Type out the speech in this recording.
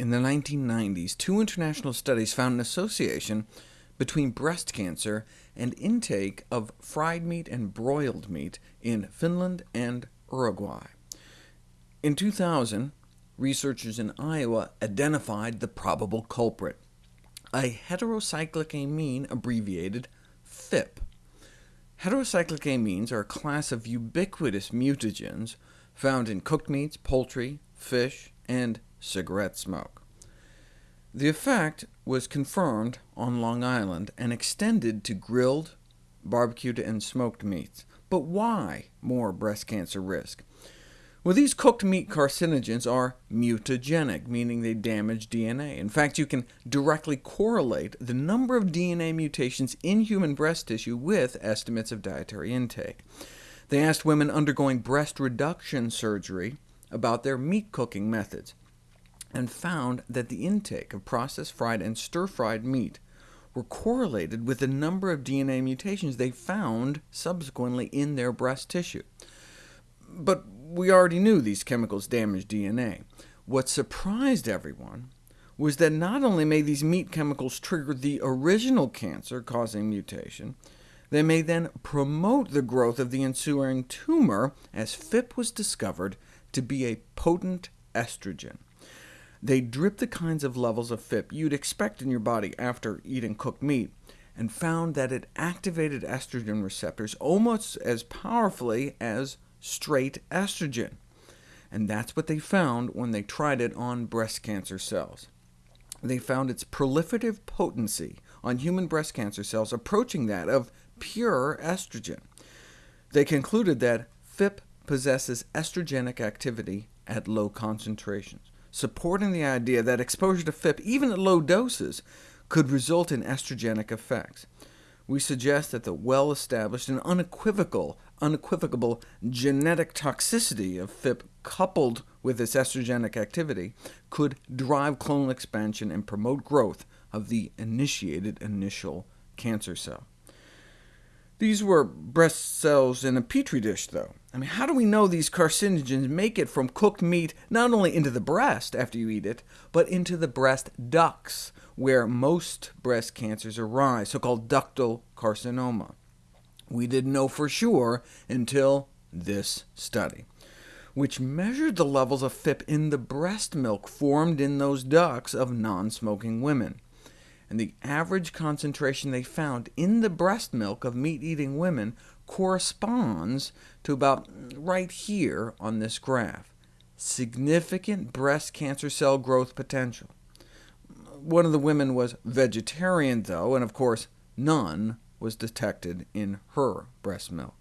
In the 1990s, two international studies found an association between breast cancer and intake of fried meat and broiled meat in Finland and Uruguay. In 2000, researchers in Iowa identified the probable culprit, a heterocyclic amine abbreviated PhIP. Heterocyclic amines are a class of ubiquitous mutagens found in cooked meats, poultry, fish, and cigarette smoke. The effect was confirmed on Long Island and extended to grilled, barbecued, and smoked meats. But why more breast cancer risk? Well, these cooked meat carcinogens are mutagenic, meaning they damage DNA. In fact, you can directly correlate the number of DNA mutations in human breast tissue with estimates of dietary intake. They asked women undergoing breast reduction surgery about their meat cooking methods, and found that the intake of processed fried and stir-fried meat were correlated with the number of DNA mutations they found subsequently in their breast tissue. But we already knew these chemicals damage DNA. What surprised everyone was that not only may these meat chemicals trigger the original cancer-causing mutation, they may then promote the growth of the ensuing tumor, as PhIP was discovered to be a potent estrogen. They dripped the kinds of levels of PhIP you'd expect in your body after eating cooked meat, and found that it activated estrogen receptors almost as powerfully as straight estrogen. And that's what they found when they tried it on breast cancer cells. They found its proliferative potency on human breast cancer cells approaching that of pure estrogen. They concluded that PhIP possesses estrogenic activity at low concentrations, supporting the idea that exposure to PhIP, even at low doses, could result in estrogenic effects. We suggest that the well-established and unequivocal, unequivocal genetic toxicity of PhIP coupled with this estrogenic activity could drive clonal expansion and promote growth of the initiated initial cancer cell. These were breast cells in a petri dish, though. I mean, how do we know these carcinogens make it from cooked meat not only into the breast after you eat it, but into the breast ducts, where most breast cancers arise, so-called ductal carcinoma? We didn't know for sure until this study, which measured the levels of PhIP in the breast milk formed in those ducts of non-smoking women and the average concentration they found in the breast milk of meat-eating women corresponds to about right here on this graph. Significant breast cancer cell growth potential. One of the women was vegetarian, though, and of course none was detected in her breast milk.